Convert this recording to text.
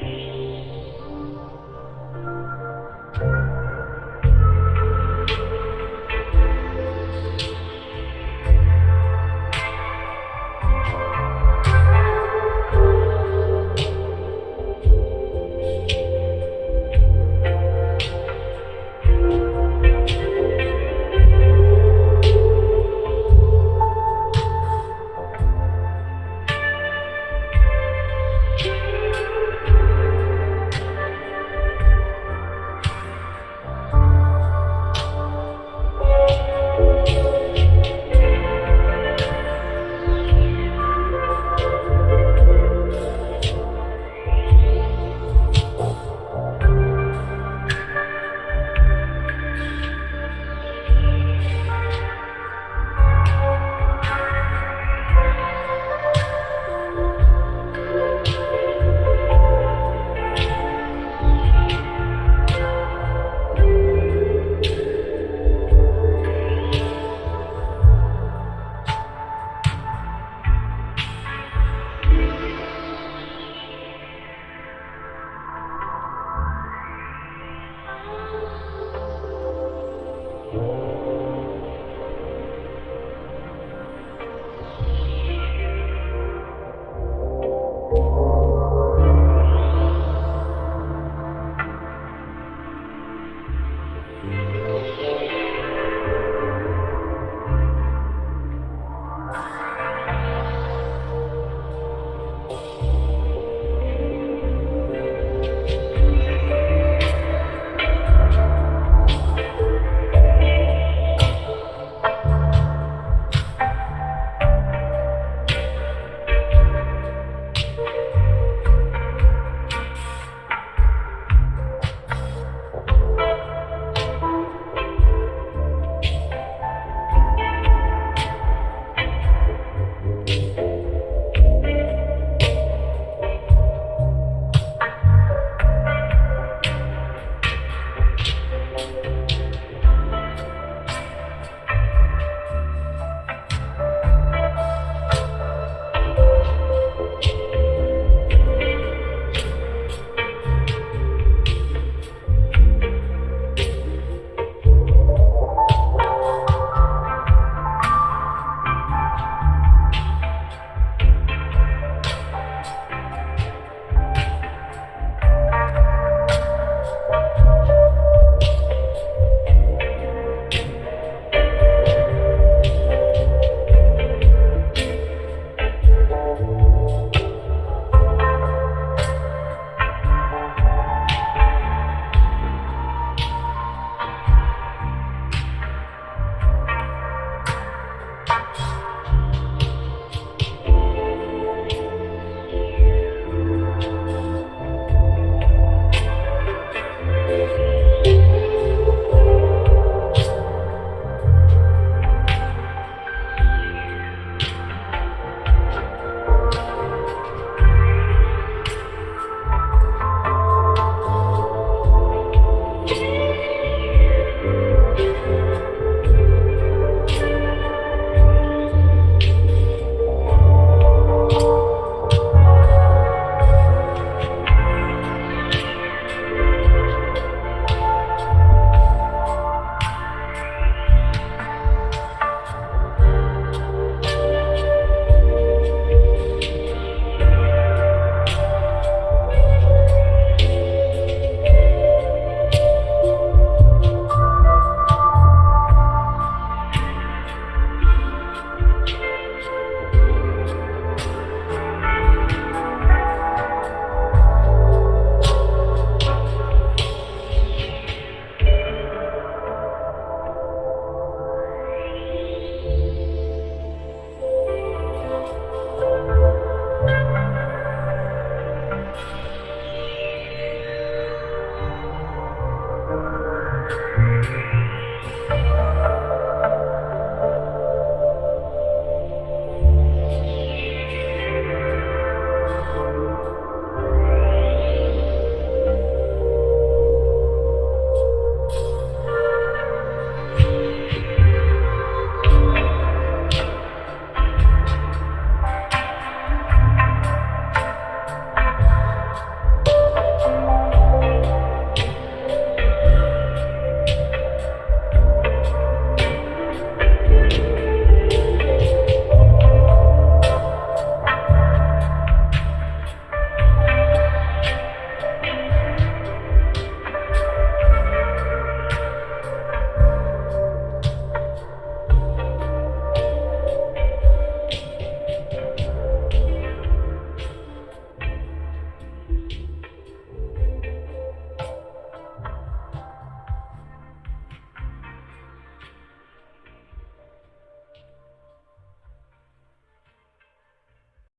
Bye.